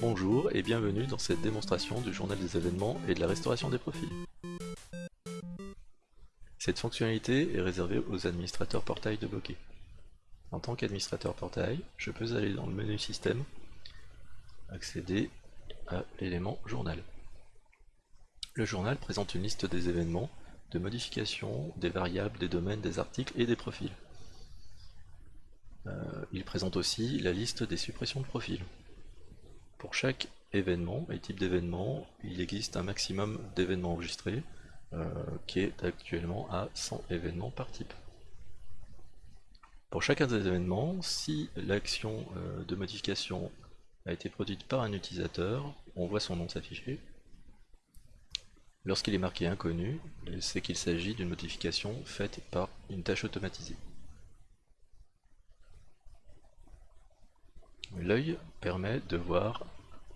Bonjour et bienvenue dans cette démonstration du journal des événements et de la restauration des profils. Cette fonctionnalité est réservée aux administrateurs portail de Bokeh. En tant qu'administrateur portail, je peux aller dans le menu système, accéder à l'élément journal. Le journal présente une liste des événements, de modifications, des variables, des domaines, des articles et des profils. Euh, il présente aussi la liste des suppressions de profils. Pour chaque événement et type d'événement, il existe un maximum d'événements enregistrés euh, qui est actuellement à 100 événements par type. Pour chacun des événements, si l'action euh, de modification a été produite par un utilisateur, on voit son nom s'afficher. Lorsqu'il est marqué inconnu, c'est qu'il s'agit d'une modification faite par une tâche automatisée. L'œil permet de voir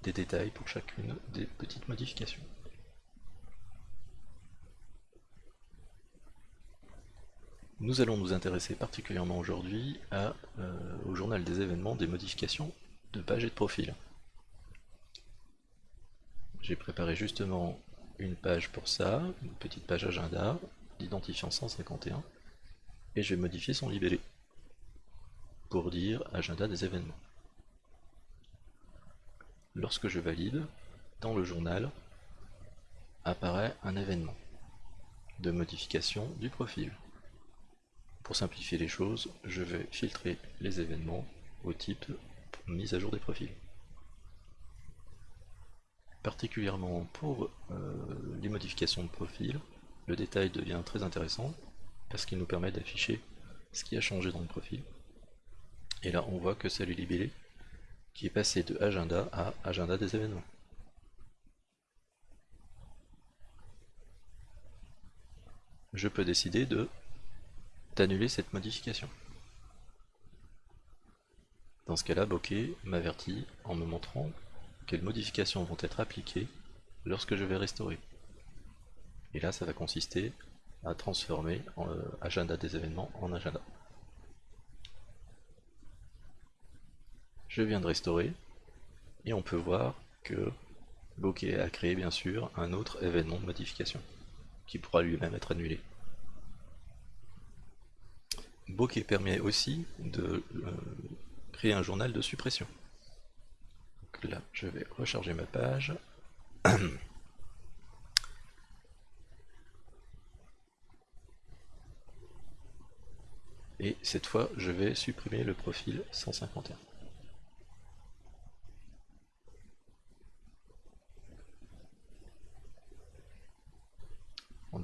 des détails pour chacune des petites modifications. Nous allons nous intéresser particulièrement aujourd'hui euh, au journal des événements des modifications de page et de profil. J'ai préparé justement une page pour ça, une petite page agenda d'identifiant 151, et je vais modifier son libellé pour dire agenda des événements lorsque je valide, dans le journal, apparaît un événement de modification du profil. Pour simplifier les choses, je vais filtrer les événements au type mise à jour des profils. Particulièrement pour euh, les modifications de profil, le détail devient très intéressant parce qu'il nous permet d'afficher ce qui a changé dans le profil. Et là on voit que c'est le libellé qui est passé de agenda à agenda des événements. Je peux décider de d'annuler cette modification. Dans ce cas-là, Bokeh m'avertit en me montrant quelles modifications vont être appliquées lorsque je vais restaurer. Et là, ça va consister à transformer euh, agenda des événements en agenda. Je viens de restaurer, et on peut voir que Bokeh a créé bien sûr un autre événement de modification, qui pourra lui-même être annulé. Bokeh permet aussi de euh, créer un journal de suppression. Donc là, je vais recharger ma page. Et cette fois, je vais supprimer le profil 151.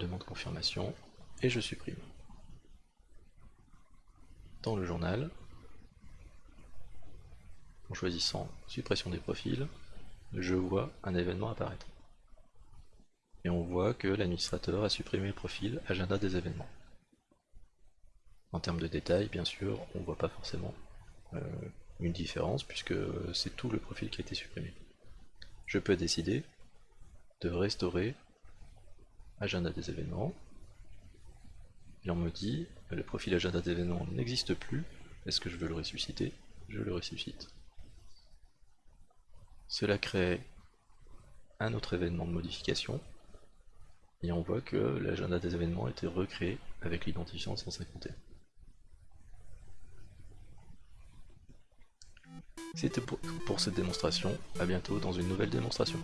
Demande confirmation et je supprime. Dans le journal, en choisissant suppression des profils, je vois un événement apparaître. Et on voit que l'administrateur a supprimé le profil agenda des événements. En termes de détails, bien sûr, on ne voit pas forcément euh, une différence puisque c'est tout le profil qui a été supprimé. Je peux décider de restaurer agenda des événements. Et on me dit, le profil agenda d'événements n'existe plus, est-ce que je veux le ressusciter? Je le ressuscite. Cela crée un autre événement de modification, et on voit que l'agenda des événements a été recréé avec l'identifiant 151. C'était pour cette démonstration, à bientôt dans une nouvelle démonstration.